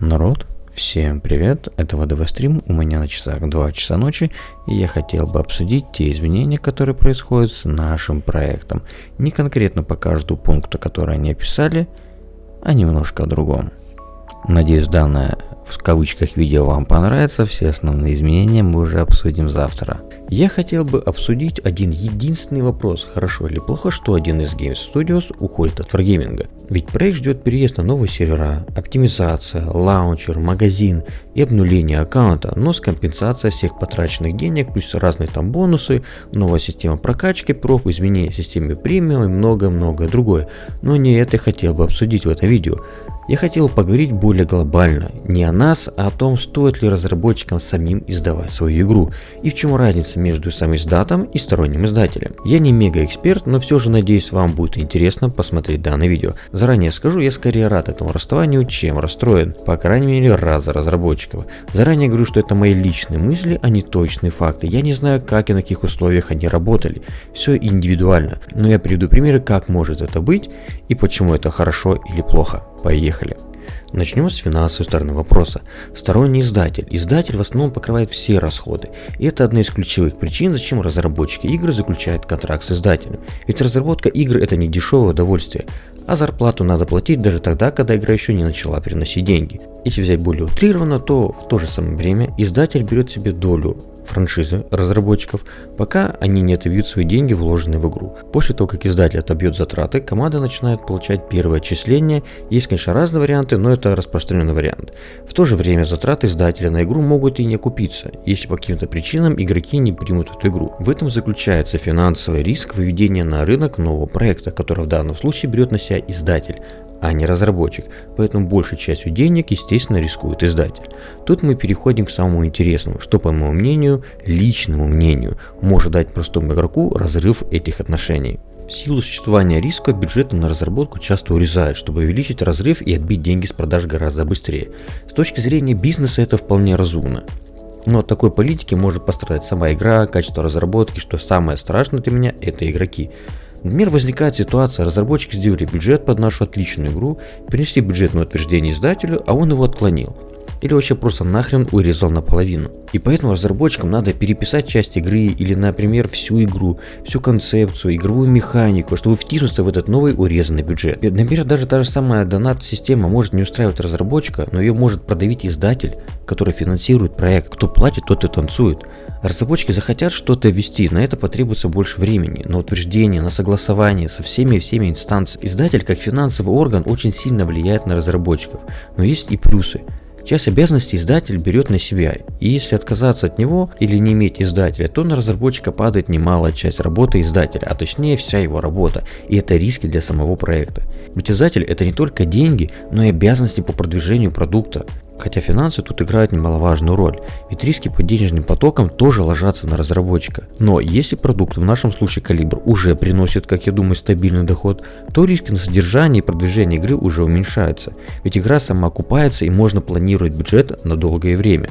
Народ, всем привет, это ВДВ стрим, у меня на часах 2 часа ночи, и я хотел бы обсудить те изменения, которые происходят с нашим проектом. Не конкретно по каждому пункту, который они описали, а немножко о другом. Надеюсь, данное в кавычках видео вам понравится, все основные изменения мы уже обсудим завтра. Я хотел бы обсудить один единственный вопрос, хорошо или плохо, что один из Games Studios уходит от Wargaming. Ведь проект ждет переезд на новые сервера, оптимизация, лаунчер, магазин и обнуление аккаунта, но с компенсацией всех потраченных денег, плюс разные там бонусы, новая система прокачки проф, изменение системы премиум и многое-многое другое. Но не это я хотел бы обсудить в этом видео. Я хотел поговорить более глобально, не о нас, о том, стоит ли разработчикам самим издавать свою игру, и в чем разница между самим издатом и сторонним издателем. Я не мега эксперт, но все же надеюсь вам будет интересно посмотреть данное видео. Заранее скажу, я скорее рад этому расставанию, чем расстроен, по крайней мере раз за разработчиков. Заранее говорю, что это мои личные мысли, а не точные факты. Я не знаю, как и на каких условиях они работали. Все индивидуально, но я приведу примеры, как может это быть и почему это хорошо или плохо. Поехали. Начнем с финансовой стороны вопроса. Сторонний издатель. Издатель в основном покрывает все расходы. И это одна из ключевых причин, зачем разработчики игр заключают контракт с издателем. Ведь разработка игр это не дешевое удовольствие, а зарплату надо платить даже тогда, когда игра еще не начала приносить деньги. Если взять более утрированно, то в то же самое время издатель берет себе долю франшизы разработчиков, пока они не отобьют свои деньги, вложенные в игру. После того, как издатель отобьет затраты, команда начинает получать первое отчисление. Есть, конечно, разные варианты, но это распространенный вариант. В то же время затраты издателя на игру могут и не окупиться, если по каким-то причинам игроки не примут эту игру. В этом заключается финансовый риск выведения на рынок нового проекта, который в данном случае берет на себя издатель, а не разработчик, поэтому большей частью денег, естественно, рискует издатель. Тут мы переходим к самому интересному, что, по моему мнению, личному мнению, может дать простому игроку разрыв этих отношений. В силу существования риска бюджеты на разработку часто урезают, чтобы увеличить разрыв и отбить деньги с продаж гораздо быстрее. С точки зрения бизнеса это вполне разумно. Но от такой политики может пострадать сама игра, качество разработки, что самое страшное для меня это игроки. Например, возникает ситуация, разработчики сделали бюджет под нашу отличную игру, принесли бюджетное утверждение издателю, а он его отклонил. Или вообще просто нахрен урезал наполовину. И поэтому разработчикам надо переписать часть игры или, например, всю игру, всю концепцию, игровую механику, чтобы втиснуться в этот новый урезанный бюджет. Например, даже та же самая донат-система может не устраивать разработчика, но ее может продавить издатель, который финансирует проект. Кто платит, тот и танцует. Разработчики захотят что-то ввести, на это потребуется больше времени, на утверждение, на согласование со всеми-всеми инстанциями. Издатель, как финансовый орган, очень сильно влияет на разработчиков, но есть и плюсы. Часть обязанностей издатель берет на себя, и если отказаться от него или не иметь издателя, то на разработчика падает немалая часть работы издателя, а точнее вся его работа, и это риски для самого проекта. Ведь издатель это не только деньги, но и обязанности по продвижению продукта. Хотя финансы тут играют немаловажную роль, ведь риски по денежным потокам тоже ложатся на разработчика. Но если продукт, в нашем случае калибр, уже приносит, как я думаю, стабильный доход, то риски на содержание и продвижение игры уже уменьшаются, ведь игра сама окупается и можно планировать бюджет на долгое время.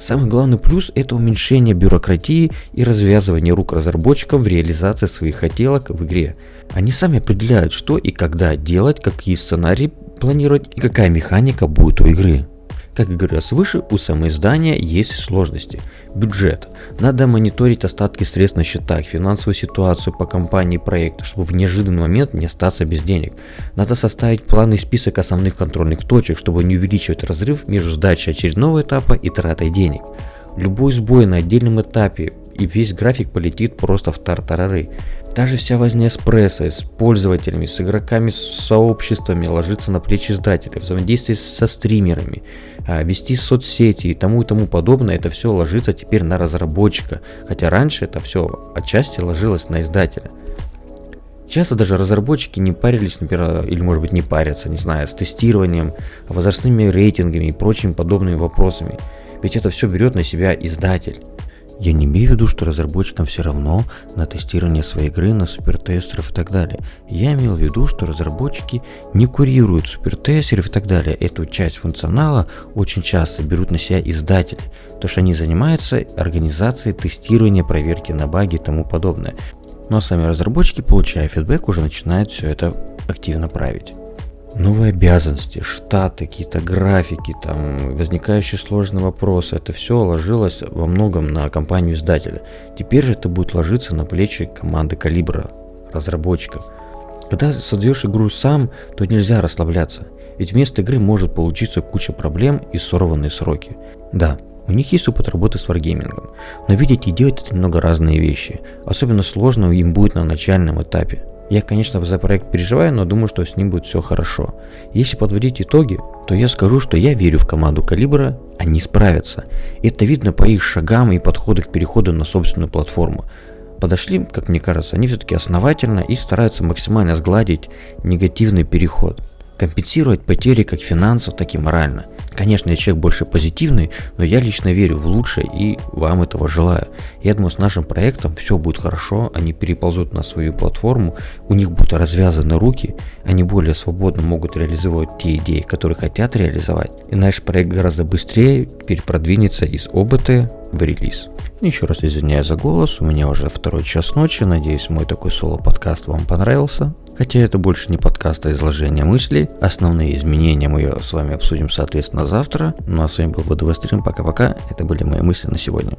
Самый главный плюс – это уменьшение бюрократии и развязывание рук разработчикам в реализации своих хотелок в игре. Они сами определяют, что и когда делать, какие сценарии планировать и какая механика будет у игры. Как говорилось выше, у самоиздания есть сложности. Бюджет. Надо мониторить остатки средств на счетах, финансовую ситуацию по компании и проекту, чтобы в неожиданный момент не остаться без денег. Надо составить план и список основных контрольных точек, чтобы не увеличивать разрыв между сдачей очередного этапа и тратой денег. Любой сбой на отдельном этапе и весь график полетит просто в тартарары. Даже вся возня с прессой, с пользователями, с игроками, с сообществами ложится на плечи издателя, взаимодействие со стримерами, а, вести соцсети и тому и тому подобное, это все ложится теперь на разработчика, хотя раньше это все отчасти ложилось на издателя. Часто даже разработчики не парились, например, или может быть не парятся, не знаю, с тестированием, возрастными рейтингами и прочими подобными вопросами. Ведь это все берет на себя издатель. Я не имею в виду, что разработчикам все равно на тестирование своей игры, на супертестеров и так далее. Я имел в виду, что разработчики не курируют супертестеров и так далее. Эту часть функционала очень часто берут на себя издатели, то что они занимаются организацией тестирования, проверки на баги и тому подобное. Но сами разработчики, получая фидбэк, уже начинают все это активно править. Новые обязанности, штаты, какие-то графики, там, возникающие сложные вопросы. Это все ложилось во многом на компанию издателя. Теперь же это будет ложиться на плечи команды Калибра, разработчиков. Когда создаешь игру сам, то нельзя расслабляться. Ведь вместо игры может получиться куча проблем и сорванные сроки. Да, у них есть опыт работы с варгеймингом, но видите и делать это немного разные вещи. Особенно сложно им будет на начальном этапе. Я, конечно, за проект переживаю, но думаю, что с ним будет все хорошо. Если подводить итоги, то я скажу, что я верю в команду Калибра, они справятся. Это видно по их шагам и подходу к переходу на собственную платформу. Подошли, как мне кажется, они все-таки основательно и стараются максимально сгладить негативный переход компенсировать потери как финансов, так и морально. Конечно, я человек больше позитивный, но я лично верю в лучшее и вам этого желаю. Я думаю, с нашим проектом все будет хорошо, они переползут на свою платформу, у них будут развязаны руки, они более свободно могут реализовывать те идеи, которые хотят реализовать. И наш проект гораздо быстрее теперь продвинется из ОБТ в релиз. Еще раз извиняюсь за голос, у меня уже второй час ночи, надеюсь мой такой соло-подкаст вам понравился. Хотя это больше не подкаст, а изложение мыслей. Основные изменения мы с вами обсудим, соответственно, завтра. Ну а с вами был ВДВ Стрим. Пока-пока. Это были мои мысли на сегодня.